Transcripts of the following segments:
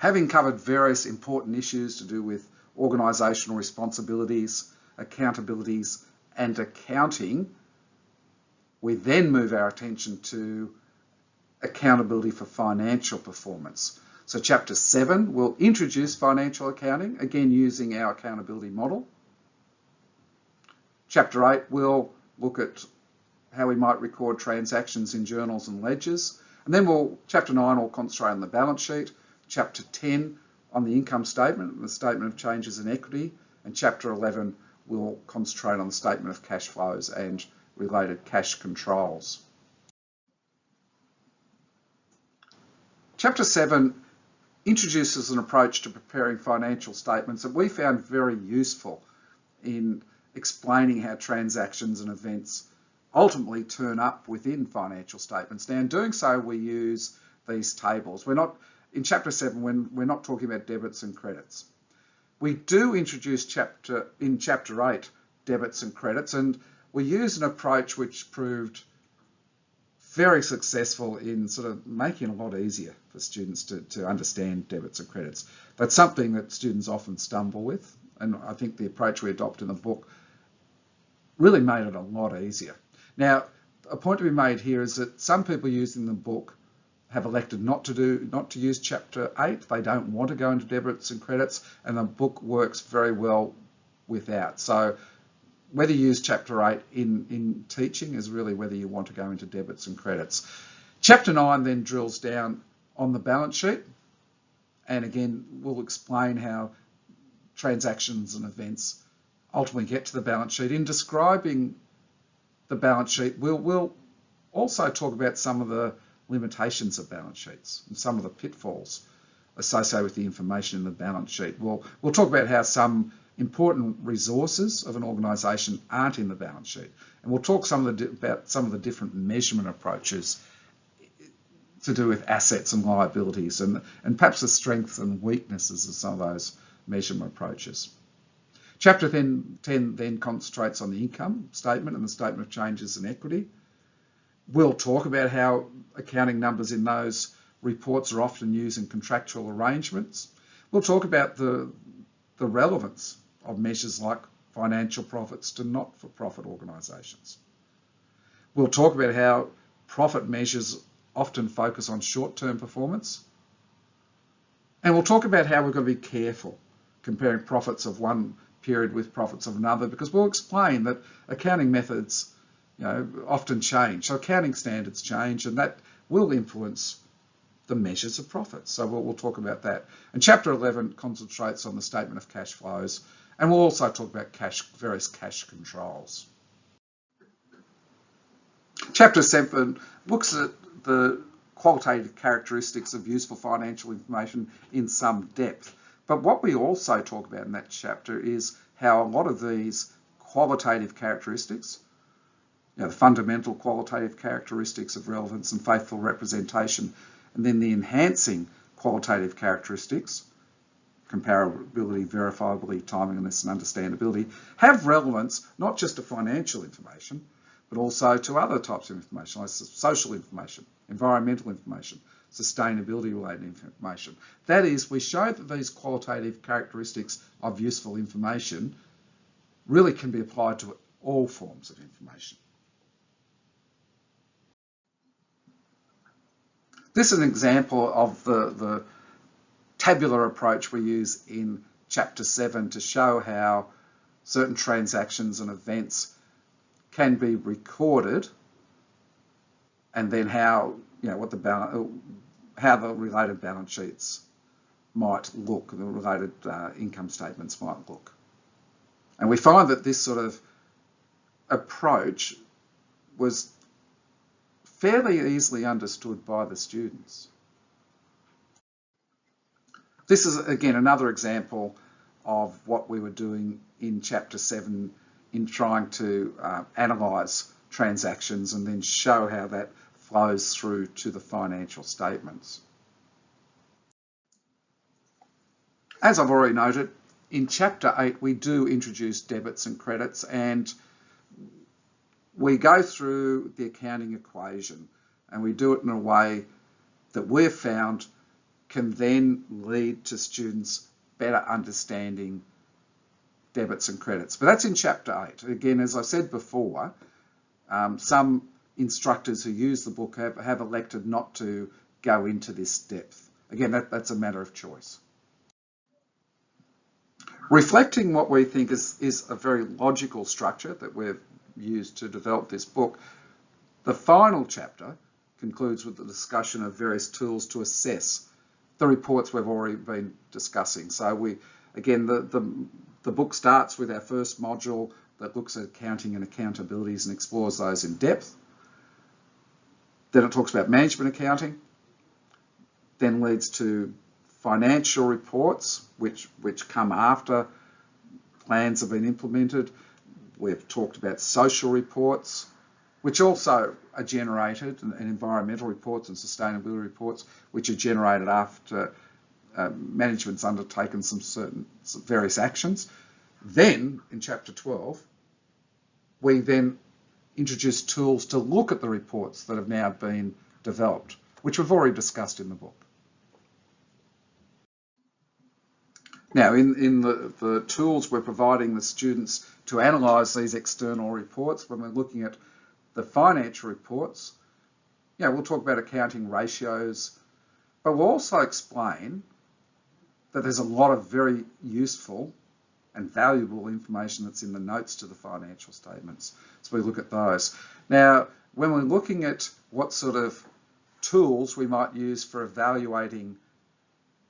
Having covered various important issues to do with organisational responsibilities, accountabilities and accounting, we then move our attention to accountability for financial performance. So chapter 7 will introduce financial accounting, again using our accountability model. Chapter 8 will look at how we might record transactions in journals and ledgers. And then we'll, chapter 9 will concentrate on the balance sheet, chapter 10 on the income statement and the statement of changes in equity, and chapter 11 will concentrate on the statement of cash flows and related cash controls. Chapter 7 introduces an approach to preparing financial statements that we found very useful in explaining how transactions and events ultimately turn up within financial statements. Now in doing so we use these tables. We're not, in chapter 7 when we're not talking about debits and credits. We do introduce chapter in chapter 8 debits and credits and we use an approach which proved very successful in sort of making it a lot easier for students to, to understand debits and credits. That's something that students often stumble with and I think the approach we adopt in the book really made it a lot easier. Now, a point to be made here is that some people using the book have elected not to do not to use chapter 8 they don't want to go into debits and credits and the book works very well without so whether you use chapter 8 in, in teaching is really whether you want to go into debits and credits. Chapter 9 then drills down on the balance sheet and again we'll explain how transactions and events ultimately get to the balance sheet. In describing the balance sheet we'll, we'll also talk about some of the limitations of balance sheets and some of the pitfalls associated with the information in the balance sheet. We'll, we'll talk about how some important resources of an organisation aren't in the balance sheet. And we'll talk some of the, about some of the different measurement approaches to do with assets and liabilities and, and perhaps the strengths and weaknesses of some of those measurement approaches. Chapter 10, 10 then concentrates on the income statement and the statement of changes in equity. We'll talk about how accounting numbers in those reports are often used in contractual arrangements. We'll talk about the, the relevance of measures like financial profits to not-for-profit organisations. We'll talk about how profit measures often focus on short-term performance. And we'll talk about how we're going to be careful comparing profits of one period with profits of another because we'll explain that accounting methods you know, often change. So accounting standards change and that will influence the measures of profits. So we'll, we'll talk about that. And chapter 11 concentrates on the statement of cash flows and we'll also talk about cash, various cash controls. Chapter 7 looks at the qualitative characteristics of useful financial information in some depth. But what we also talk about in that chapter is how a lot of these qualitative characteristics know, the fundamental qualitative characteristics of relevance and faithful representation, and then the enhancing qualitative characteristics, comparability, verifiability, timeliness and understandability, have relevance not just to financial information, but also to other types of information, like social information, environmental information, sustainability related information. That is, we show that these qualitative characteristics of useful information really can be applied to all forms of information. This is an example of the, the tabular approach we use in chapter 7 to show how certain transactions and events can be recorded and then how, you know, what the balance, how the related balance sheets might look, the related uh, income statements might look. And we find that this sort of approach was fairly easily understood by the students. This is again another example of what we were doing in chapter 7 in trying to uh, analyse transactions and then show how that flows through to the financial statements. As I've already noted, in chapter 8 we do introduce debits and credits and we go through the accounting equation and we do it in a way that we've found can then lead to students better understanding debits and credits. But that's in chapter eight. Again, as I said before, um, some instructors who use the book have, have elected not to go into this depth. Again, that, that's a matter of choice. Reflecting what we think is, is a very logical structure that we've used to develop this book, the final chapter concludes with the discussion of various tools to assess the reports we've already been discussing. So we, again, the, the, the book starts with our first module that looks at accounting and accountabilities and explores those in depth. Then it talks about management accounting, then leads to financial reports, which, which come after plans have been implemented. We've talked about social reports, which also are generated, and, environmental reports and sustainability reports, which are generated after uh, management's undertaken some certain some various actions. Then, in chapter 12, we then introduce tools to look at the reports that have now been developed, which we've already discussed in the book. Now, in, in the, the tools we're providing the students to analyse these external reports, when we're looking at the financial reports, yeah, we'll talk about accounting ratios, but we'll also explain that there's a lot of very useful and valuable information that's in the notes to the financial statements. So we look at those. Now, when we're looking at what sort of tools we might use for evaluating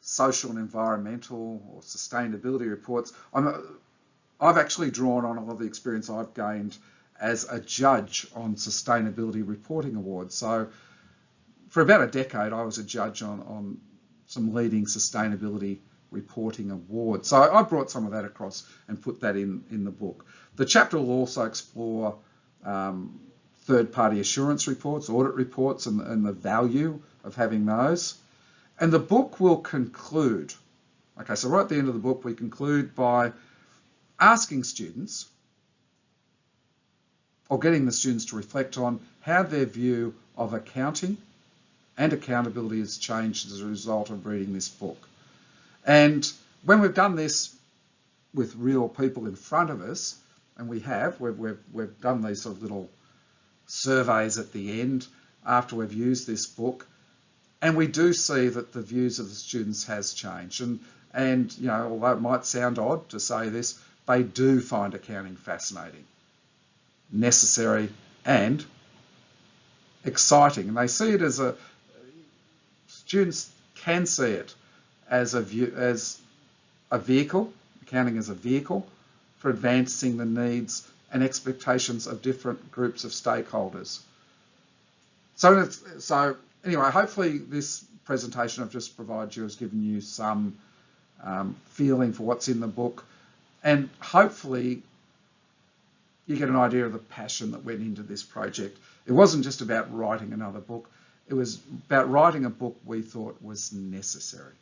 social and environmental or sustainability reports, I'm, I've actually drawn on a lot of the experience I've gained as a judge on sustainability reporting awards. So for about a decade, I was a judge on, on some leading sustainability reporting awards. So I brought some of that across and put that in, in the book. The chapter will also explore um, third-party assurance reports, audit reports, and, and the value of having those. And the book will conclude, okay, so right at the end of the book, we conclude by asking students or getting the students to reflect on how their view of accounting and accountability has changed as a result of reading this book. And when we've done this with real people in front of us, and we have, we've, we've, we've done these sort of little surveys at the end after we've used this book, and we do see that the views of the students has changed. And, and you know, although it might sound odd to say this, they do find accounting fascinating, necessary, and exciting. And they see it as a, students can see it as a, view, as a vehicle, accounting as a vehicle for advancing the needs and expectations of different groups of stakeholders. So, so anyway, hopefully this presentation I've just provided you has given you some um, feeling for what's in the book and hopefully you get an idea of the passion that went into this project. It wasn't just about writing another book, it was about writing a book we thought was necessary.